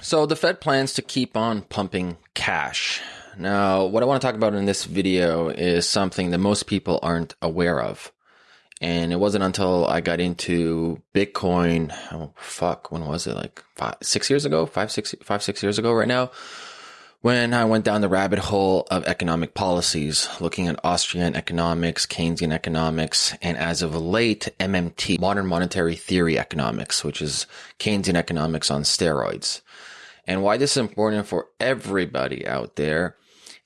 So the Fed plans to keep on pumping cash. Now, what I want to talk about in this video is something that most people aren't aware of. And it wasn't until I got into Bitcoin, oh fuck, when was it? Like five, six years ago, five, six, five, six years ago right now, when I went down the rabbit hole of economic policies, looking at Austrian economics, Keynesian economics, and as of late, MMT, modern monetary theory economics, which is Keynesian economics on steroids. And why this is important for everybody out there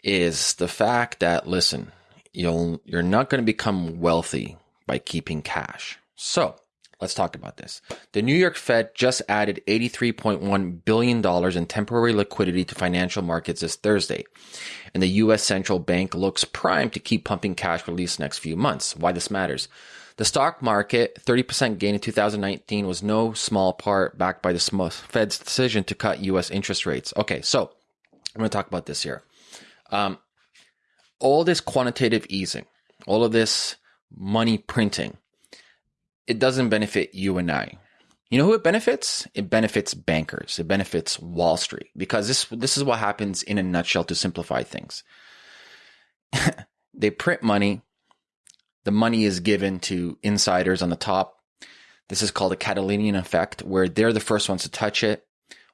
is the fact that, listen, you'll, you're not going to become wealthy by keeping cash. So let's talk about this. The New York Fed just added $83.1 billion in temporary liquidity to financial markets this Thursday. And the U.S. central bank looks primed to keep pumping cash the next few months. Why this matters. The stock market, 30% gain in 2019 was no small part backed by the Fed's decision to cut U.S. interest rates. Okay, so I'm going to talk about this here. Um, all this quantitative easing, all of this money printing, it doesn't benefit you and I. You know who it benefits? It benefits bankers. It benefits Wall Street because this this is what happens in a nutshell to simplify things. they print money. The money is given to insiders on the top. This is called a Cantillon effect where they're the first ones to touch it.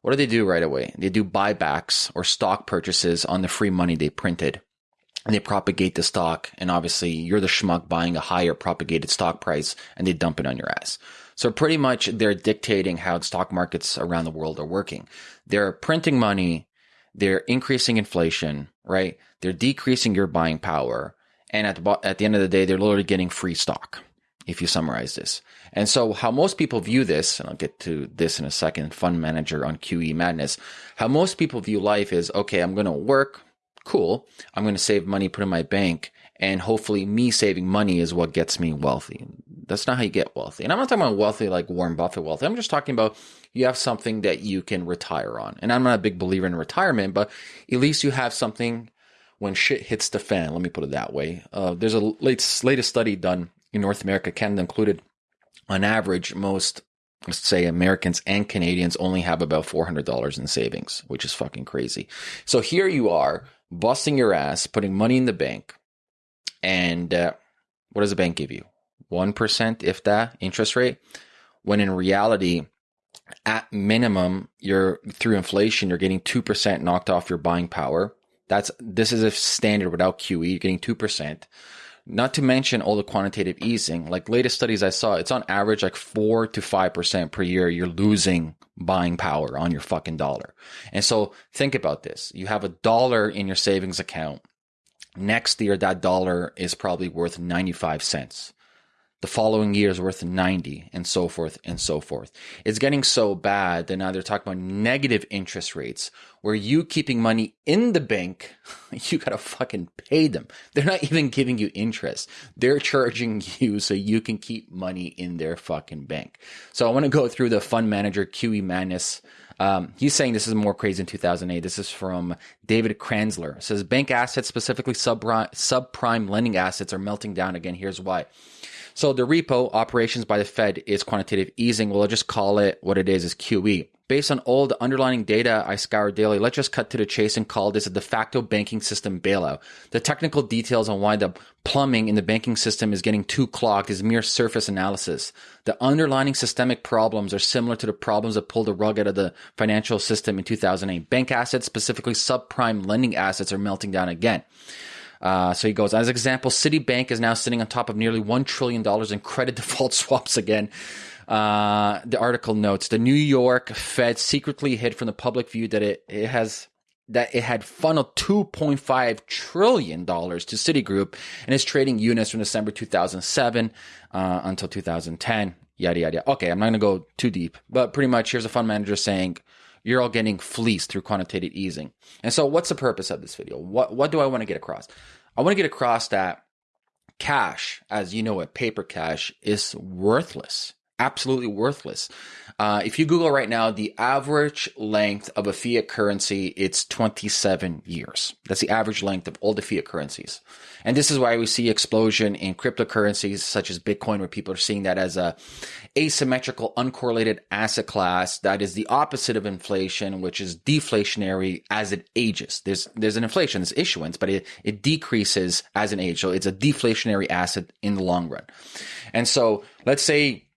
What do they do right away? They do buybacks or stock purchases on the free money they printed and they propagate the stock. And obviously, you're the schmuck buying a higher propagated stock price and they dump it on your ass. So pretty much they're dictating how stock markets around the world are working. They're printing money. They're increasing inflation, right? They're decreasing your buying power. And at the, at the end of the day, they're literally getting free stock if you summarize this. And so how most people view this, and I'll get to this in a second, fund manager on QE madness, how most people view life is, okay, I'm going to work, cool. I'm going to save money, put in my bank, and hopefully me saving money is what gets me wealthy. That's not how you get wealthy. And I'm not talking about wealthy like Warren Buffett wealthy. I'm just talking about you have something that you can retire on. And I'm not a big believer in retirement, but at least you have something when shit hits the fan. Let me put it that way. Uh, there's a latest, latest study done in North America, Canada included. On average, most let's say Americans and Canadians only have about $400 in savings, which is fucking crazy. So here you are busting your ass, putting money in the bank, and uh, what does the bank give you? 1%, if that, interest rate? When in reality, at minimum, you're through inflation, you're getting 2% knocked off your buying power. That's this is a standard without QE, you're getting 2%. Not to mention all the quantitative easing. Like latest studies I saw, it's on average like 4 to 5% per year you're losing buying power on your fucking dollar. And so think about this. You have a dollar in your savings account. Next year, that dollar is probably worth 95 cents. The following year is worth 90 and so forth and so forth. It's getting so bad that now they're talking about negative interest rates where you keeping money in the bank, you gotta fucking pay them. They're not even giving you interest. They're charging you so you can keep money in their fucking bank. So I want to go through the fund manager QE madness. Um, he's saying this is more crazy in 2008. This is from David Kranzler. It says bank assets, specifically subprime, subprime lending assets, are melting down again. Here's why. So the repo operations by the Fed is quantitative easing. We'll just call it what it is, is QE. Based on all the underlying data I scour daily, let's just cut to the chase and call this a de facto banking system bailout. The technical details on why the plumbing in the banking system is getting too clogged is mere surface analysis. The underlying systemic problems are similar to the problems that pulled the rug out of the financial system in 2008. Bank assets, specifically subprime lending assets, are melting down again. Uh, so he goes, as an example, Citibank is now sitting on top of nearly $1 trillion in credit default swaps again. Uh, the article notes the New York Fed secretly hid from the public view that it, it has that it had funneled 2.5 trillion dollars to Citigroup and is trading units from December 2007 uh, until 2010. Yada yada. Okay, I'm not going to go too deep, but pretty much here's a fund manager saying you're all getting fleeced through quantitative easing. And so what's the purpose of this video? What what do I want to get across? I want to get across that cash, as you know it, paper cash is worthless. Absolutely worthless. Uh, if you Google right now, the average length of a fiat currency, it's 27 years. That's the average length of all the fiat currencies. And this is why we see explosion in cryptocurrencies such as Bitcoin, where people are seeing that as a asymmetrical, uncorrelated asset class that is the opposite of inflation, which is deflationary as it ages. There's, there's an inflation, there's issuance, but it, it decreases as an age. So it's a deflationary asset in the long run. And so let's say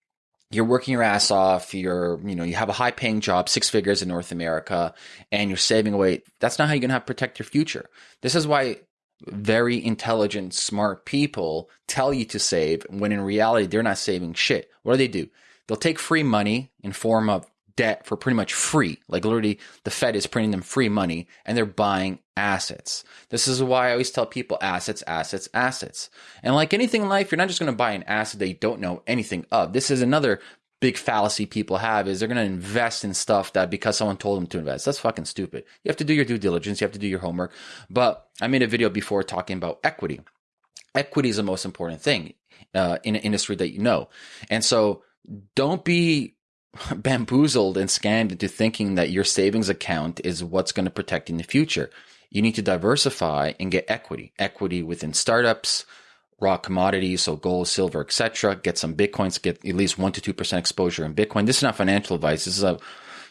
you're working your ass off you're you know you have a high paying job six figures in north america and you're saving away that's not how you're going to have protect your future. This is why very intelligent smart people tell you to save when in reality they're not saving shit. What do they do? They'll take free money in form of debt for pretty much free. Like literally, the Fed is printing them free money and they're buying assets. This is why I always tell people assets, assets, assets. And like anything in life, you're not just going to buy an asset that you don't know anything of. This is another big fallacy people have is they're going to invest in stuff that because someone told them to invest. That's fucking stupid. You have to do your due diligence. You have to do your homework. But I made a video before talking about equity. Equity is the most important thing uh, in an industry that you know. And so don't be bamboozled and scammed into thinking that your savings account is what's going to protect in the future. You need to diversify and get equity, equity within startups, raw commodities, so gold, silver, etc. Get some bitcoins, get at least one to two percent exposure in Bitcoin. This is not financial advice. This is a,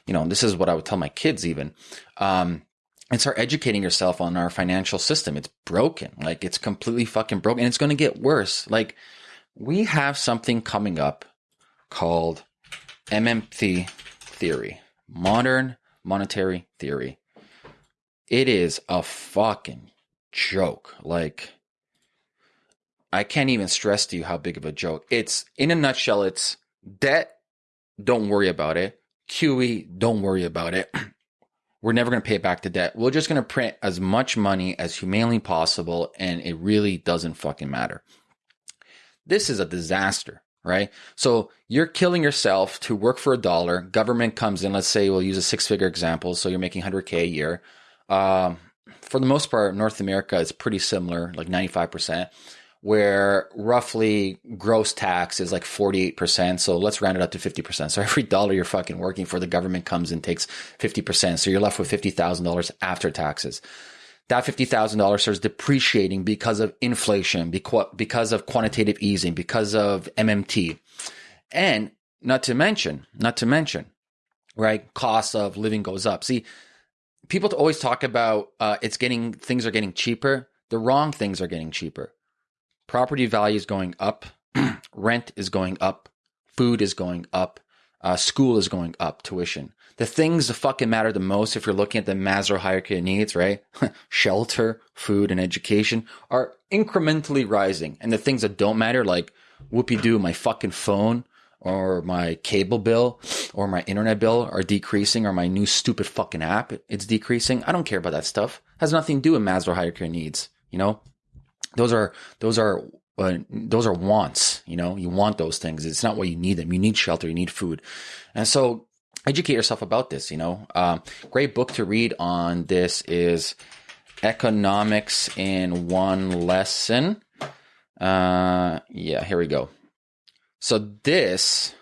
you know, this is what I would tell my kids even. Um, and start educating yourself on our financial system. It's broken. Like it's completely fucking broken, and it's going to get worse. Like we have something coming up called MMT theory, modern monetary theory. It is a fucking joke. Like, I can't even stress to you how big of a joke. It's, in a nutshell, it's debt, don't worry about it. QE, don't worry about it. We're never going to pay back the debt. We're just going to print as much money as humanly possible, and it really doesn't fucking matter. This is a disaster right? So you're killing yourself to work for a dollar. Government comes in, let's say we'll use a six figure example. So you're making 100K a year. Um, for the most part, North America is pretty similar, like 95%, where roughly gross tax is like 48%. So let's round it up to 50%. So every dollar you're fucking working for, the government comes and takes 50%. So you're left with $50,000 after taxes that $50,000 starts depreciating because of inflation, because of quantitative easing, because of MMT. And not to mention, not to mention, right, cost of living goes up. See, people always talk about uh, it's getting, things are getting cheaper. The wrong things are getting cheaper. Property value is going up, rent is going up, food is going up, uh, school is going up, tuition the things that fucking matter the most if you're looking at the Maslow hierarchy of needs, right? Shelter, food, and education are incrementally rising. And the things that don't matter, like whoopie doo, my fucking phone or my cable bill or my internet bill are decreasing or my new stupid fucking app, it's decreasing. I don't care about that stuff. It has nothing to do with Maslow hierarchy of needs, you know? Those are, those are uh, those are wants. You know, you want those things. It's not what you need them. You need shelter. You need food, and so educate yourself about this. You know, um, great book to read on this is Economics in One Lesson. Uh, yeah, here we go. So this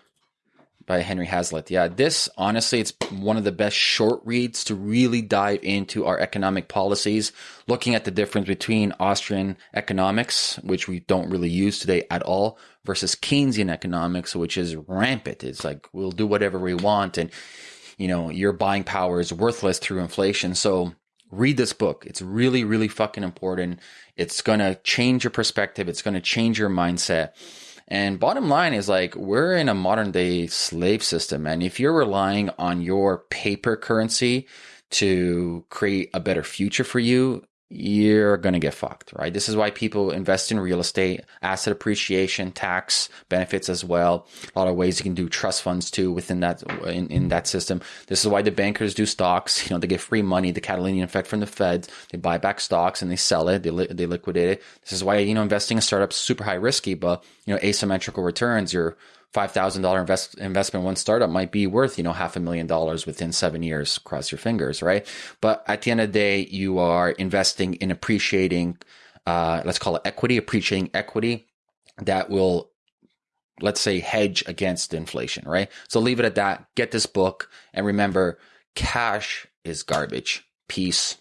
by Henry Hazlitt. Yeah, this honestly, it's one of the best short reads to really dive into our economic policies, looking at the difference between Austrian economics, which we don't really use today at all, versus Keynesian economics, which is rampant. It's like we'll do whatever we want, and you know your buying power is worthless through inflation. So read this book. It's really, really fucking important. It's gonna change your perspective. It's gonna change your mindset. And bottom line is like, we're in a modern day slave system. And if you're relying on your paper currency to create a better future for you, you're going to get fucked, right? This is why people invest in real estate, asset appreciation, tax benefits as well. A lot of ways you can do trust funds too within that, in, in that system. This is why the bankers do stocks. You know, they get free money, the Cantillon effect from the Fed. They buy back stocks and they sell it. They, li- they liquidate it. This is why, you know, investing in startups super high risky, but, you know, asymmetrical returns. You're, $5,000 invest, investment one startup might be worth, you know, half a million dollars within seven years. Cross your fingers, right? But at the end of the day, you are investing in appreciating, uh, let's call it equity, appreciating equity that will let's say, hedge against inflation, right? So leave it at that. Get this book. And remember, cash is garbage. Peace.